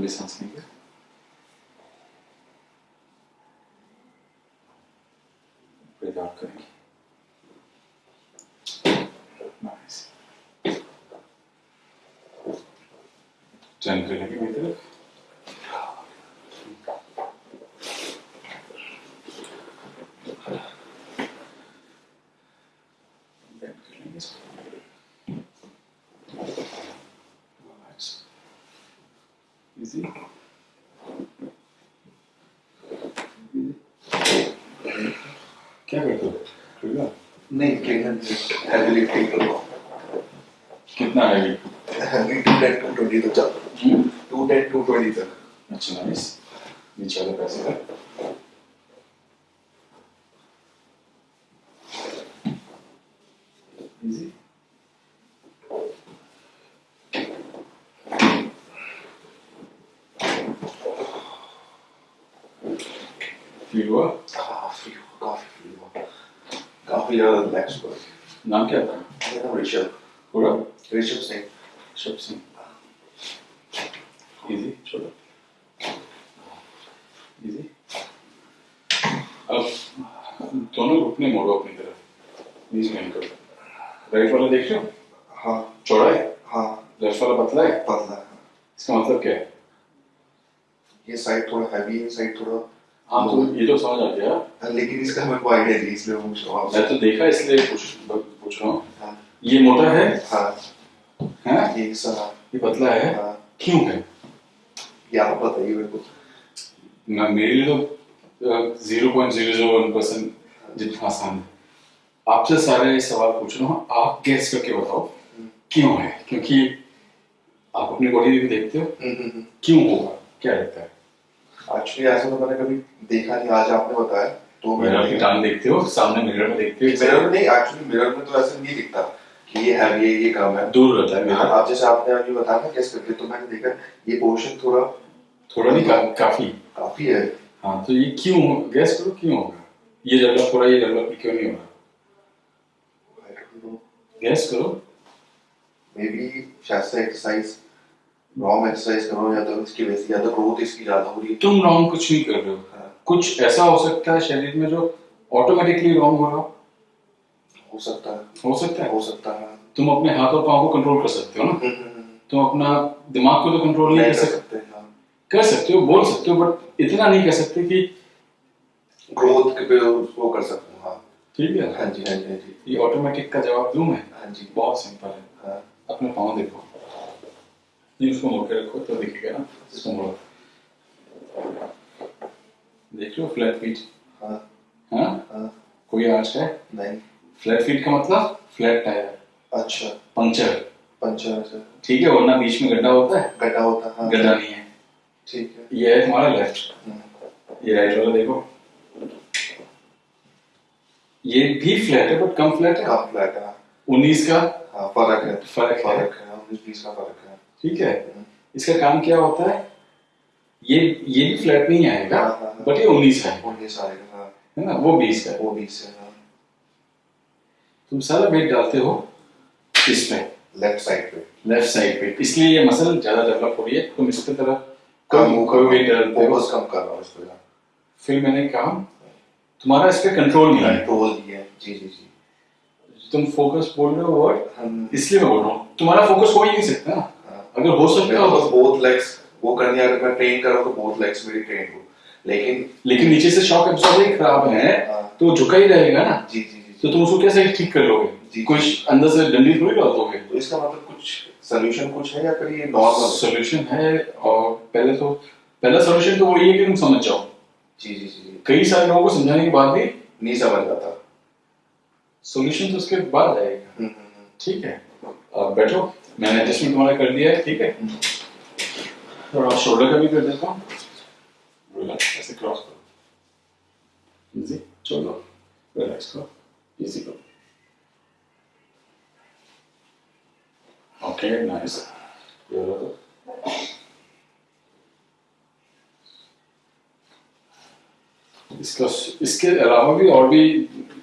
लंबी सांस लेंगे आउट करेंगे टर्न कर मेरी तरफ़ Bend कर लेंगे इसको Nice. Easy. क्या करते हो? नहीं ट्रेनर हैवी लिफ्टिंग करो कितना है heavy two ten to twenty तक चल। टू टेन टू ट्वेंटी तक। अच्छा नाइस नीचे वाले पैसे का। फील हुआ हाँ फ्री हुआ काफ़ी फ्री हुआ काफ़ी ज़्यादा रिलैक्स हुआ नाम क्या था? मेरा नाम ऋषभ पूरा ऋषभ सिंह शब सिंह इजी छोड़ो। इजी अब दोनों घुटने मोड़ो अपनी तरफ़। बीच में करो। राइट वाला देख रहे हो? हाँ। चौड़ा है? हाँ। लेफ़्ट वाला पतला है? पतला है। इसका मतलब क्या है? ये साइड थोड़ा हैवी है साइड थोड़ा हाँ तो ये तो समझ आ गया हाँ, लेकिन इसका को आइडिया नहीं इसलिए पूछ रहा हूँ। मैं तो देखा इसलिए पूछ पूछ रहा हूँ। हाँ। ये मोटा है? हाँ। हैं? ये हिस्सा हाँ। ये पतला है? हाँ। क्यों है? ये आप बताइए मेरे को? मैं मेरे लिए तो zero point zero zero one percent जितना आसान है। आपसे सारे सवाल पूछ रहा हूँ आप गैस करके बताओ क्यों है? क्योंकि आप अपनी बॉडी भी देखते हो। क्यों होगा? क्या लगता है? एक्चुअली ऐसा तो मैंने कभी देखा नहीं आज आपने बताया तो मिरर की टांग देखते हो? सामने मिरर में देखते हो? मिरर में नहीं एक्चुअली मिरर में तो ऐसा नहीं दिखता कि ये है ये ये कम है। दूर रहता है हाँ, मिरर आप जैसे आपने अभी बताया ना कैसे करके तो मैंने देखा ये पोर्शन थोड़ा थोड़ा नहीं का, काफ़ी। काफ़ी है। हाँ तो ये क्यों हो? गैस करो क्यों होगा? ये डेवलप हो रहा है ये डेवलप क्यों नहीं हो रहा? गैस करो। मे बी शायद एक्सरसाइज रॉन्ग एक्सरसाइज करो या तो इसकी वैसी या तो ग्रोथ इसकी ज़्यादा हो रही है। तुम रॉन्ग कुछ नहीं कर रहे हो। हाँ, कुछ ऐसा हो सकता है शरीर में जो ऑटोमेटिकली रॉन्ग हो रहा हो? सकता है। हो सकता है? हो सकता है। तुम अपने हाथ और पाँव को कंट्रोल कर सकते हो ना? हम्म, हम्म, हम्म। तुम अपना दिमाग को तो कंट्रोल नहीं कर सकते। हाँ। कर सकते हो बोल सकते हो बट इतना नहीं कर सकते कि ग्रोथ के पे वो कर सकते हूँ हाँ। ठीक है? हाँ जी हाँ जी हाँ जी। ये ऑटोमेटिक का जवाब दूँ मैं हाँ जी। बहुत सिंपल हाँ। अपने पाँव देखो। ये उसको मोड़ के रखो तो दिखेगा ना इसको मोड़ो देख हो फ्लैट फीट हाँ। हाँ? हाँ। कोई आँच है? नहीं। फ्लैट फीट का मतलब फ्लैट टायर अच्छा। पंचर से ठीक है वरना बीच में गड्ढा होता है। गड्ढा होता है हाँ। गड्ढा नहीं है। ठीक है। ये है तुम्हारा लेफ़्ट हम्म, ये राइट वाला देखो। ये भी फ्लैट है बट कम फ्लैट है। कम फ्लैट है। उन्नीस का हाँ फ़र्क है। फ़र्क है। फ़र्क है उन्नीस बीस का फ़र्क है। ठीक है? इसका काम क्या होता है? ये ये भी फ्लैट नहीं आएगा हाँ, हाँ, हाँ। बट ये उन्नीस है। उन्नीस आएगा हाँ। है ना? वो बीस है। वो बीस है हाँ। तुम सारा वेट डालते हो इस पे। लेफ़्ट साइड पे। लेफ़्ट साइड पे। इसलिए ये मसल ज़्यादा डेवलप हो रही है। तुम इसकी तरफ़ कम कोई कोई वेट डालते हो। कम कर रहा हूँ इस पे फिर मैंने कहा तुम्हारा इस पे कंट्रोल नहीं है। कंट्रोल दिया है। जी जी जी। तुम फोकस बोल रहे हो वर्ड इसलिए मैं बोल रहा हूँ। तुम्हारा फोकस हो ही नहीं सकता। ना हाँ अगर हो सकता मेरे हो। को बोथ लेग्स वो करनी अगर मैं ट्रेन कर रहा हूँ तो बोथ लेग्स मेरी ट्रेन हो। लेकिन लेकिन नीचे से शॉक एब्जॉर्बर ही खराब है हाँ। तो झुका ही रहेगा ना। जी जी जी तो तुम उसको कैसे ठीक कर लोगे? जी। कुछ अंदर से डंडी थोड़ी डालोगे तो इसका मतलब कुछ सोल्यूशन कुछ है या फिर ये नॉर्मल सोल्यूशन है और पहले तो पहला सोल्यूशन तो वही है कि तुम समझ जाओ। जी जी जी कई सारे लोगों को समझाने के बाद भी नहीं समझ आता। सोल्यूशन तो उसके बाद आएगा। हम्म, हम्म, हम्म। ठीक है। अब बैठो। मैंने एडजस्टमेंट तुम्हारा कर दिया है ठीक है? थोड़ा शोल्डर का भी कर देता हूँ। रिलैक्स ऐसे क्रॉस करो। इजी चलो रिलैक्स करो। इजी करो। ओके नाइस ये तो। इसका इसके अलावा भी और भी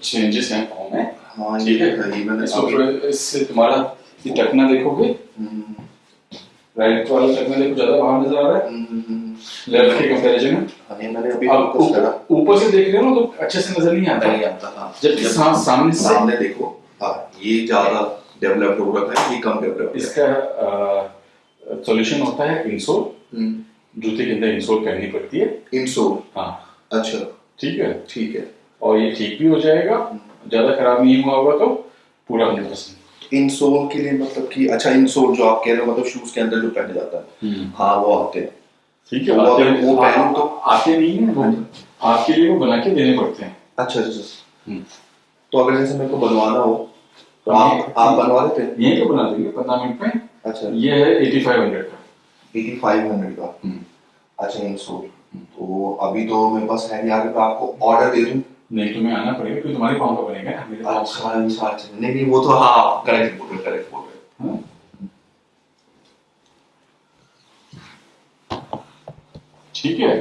चेंजेस हैं पाँव में? हाँ ठीक है। इससे तुम्हारा ये टकना देखोगे? हम्म, राइट वाला चक में देखो ज़्यादा बाहर नज़र आ रहा है। हम्म, लेफ़्ट के कंपैरिजन में मैंने अभी अब ऊपर- से देख रहे हो ना तो अच्छे से नज़र नहीं आता। नहीं आता हाँ। जबकि सामने से सामने देखो हाँ ये ज़्यादा डेवलप्ड हो रखा है ये कम डेवलप्ड है। इसका सॉल्यूशन होता है इंसोल हम्म, जूते के अंदर इंसोल करनी पड़ती है। इंसोल हाँ। अच्छा। ठीक है? ठीक है। और ये ठीक भी हो जाएगा। ज़्यादा खराब नहीं हुआ होगा तो पूरा हंड्रेड परसेंट इंसोल के लिए मतलब कि अच्छा इंसोल जो आप कह रहे हो मतलब शूज़ के अंदर जो पहने जाता है। हाँ वो आते हैं। ठीक है वो आते अगर वो पहनूं तो- आते नहीं है वो आपके लिए वो बना के देने पड़ते हैं। अच्छा अच्छा अच्छा। हम्म। तो अगर जैसे मेरे को बनवाना हो तो हाँ। आप आप बनवा देते हैं? यही तो बना देंगे पंद्रह मिनट में। अच्छा। ये है एटी फाइव हंड्रेड का। एटी फाइव हंड्रेड का? हम्म। अच्छा इंसोल तो अभी तो मेरे पास है नहीं आगे मैं आपको ऑर्डर दे दूँ। नहीं तुम्हें आना पड़ेगा क्योंकि तुम्हारे पाँव का बनेगा मेरे अच्छा अच्छा अच्छा नहीं नहीं वो तो हाँ करेक्ट बोल रहे करेक्ट बोल रहे। हाँ? ठीक है।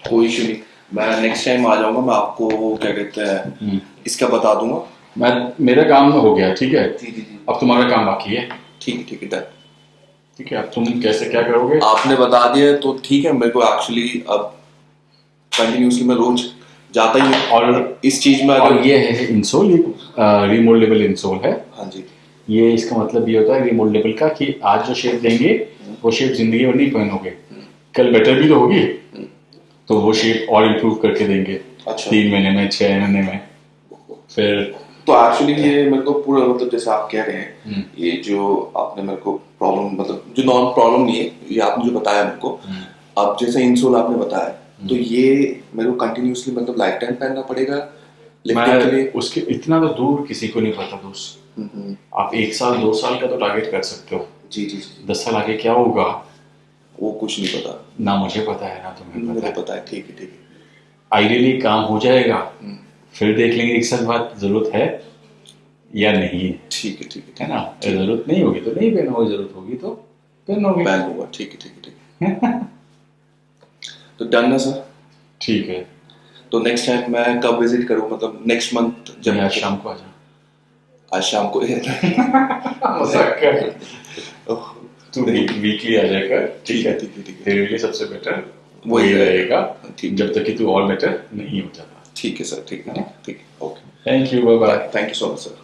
कोई इशू नहीं। मैं नेक्स्ट टाइम आ जाऊँगा मैं आपको क्या कहते हैं इसका बता दूँगा। मैं मेरा काम हो गया ठीक है? जी जी जी। अब तुम्हारा काम बाकी है। ठीक है ठीक है डन। ठीक है अब तुम कैसे क्या करोगे? आपने बता दिया तो ठीक है मेरे को एक्चुअली अब कंटिन्यूसली मैं रोज जाता ही हूँ। और इस चीज़ में अगर ये है इंसोल ये रिमोल्डेबल इंसोल है। हाँ जी। ये इसका मतलब ये होता है रिमोल्डेबल का कि आज जो शेप देंगे वो शेप ज़िंदगी भर नहीं पहनोगे। कल बेटर भी तो होगी। तो वो शेप और इम्प्रूव करके देंगे। अच्छा। तीन महीने में छह महीने में। फिर तो एक्चुअली ये मेरे को पूरा मतलब जैसे आप कह रहे हैं हम्म। ये जो आपने मेरे को प्रॉब्लम मतलब जो नॉन प्रॉब्लम नहीं है ये आपने जो बताया मेरे को अब जैसे इंसोल आपने बताया तो ये मेरे को कंटिन्यूसली मतलब लाइफ टाइम पहनना पड़ेगा लिफ्टिंग के लिए। उसके इतना तो दूर किसी को नहीं पता दोस्त। हम्म, हम्म, आप एक साल दो साल का तो टारगेट कर सकते हो। जी जी जी। दस साल आगे क्या होगा? वो कुछ नहीं पता। ना मुझे पता है ना तुम्हें पता है। पता है ठीक है ठीक है। आइडियली काम हो जाएगा। हम्म, फिर देख लेंगे एक साल बाद ज़रूरत है या नहीं है। ठीक है ठीक है ना? ज़रूरत नहीं होगी तो नहीं पहनोगे ज़रूरत होगी तो पहनोगे। पहन लूँगा ठीक है ठीक है ठीक है। तो डन है सर ठीक है। तो नेक्स्ट टाइम मैं कब विज़िट करूँ? मतलब नेक्स्ट मंथ जब आज शाम को आ जा आज शाम को तू वीकली आ जाएगा ठीक है ठीक है ठीक है। तेरे लिए सबसे बेटर वही वही रहेगा। ठीक जब तक कि तू और बेटर नहीं हो जाता। ठीक है सर ठीक है ठीक है okay thank you bye bye thank you so much sir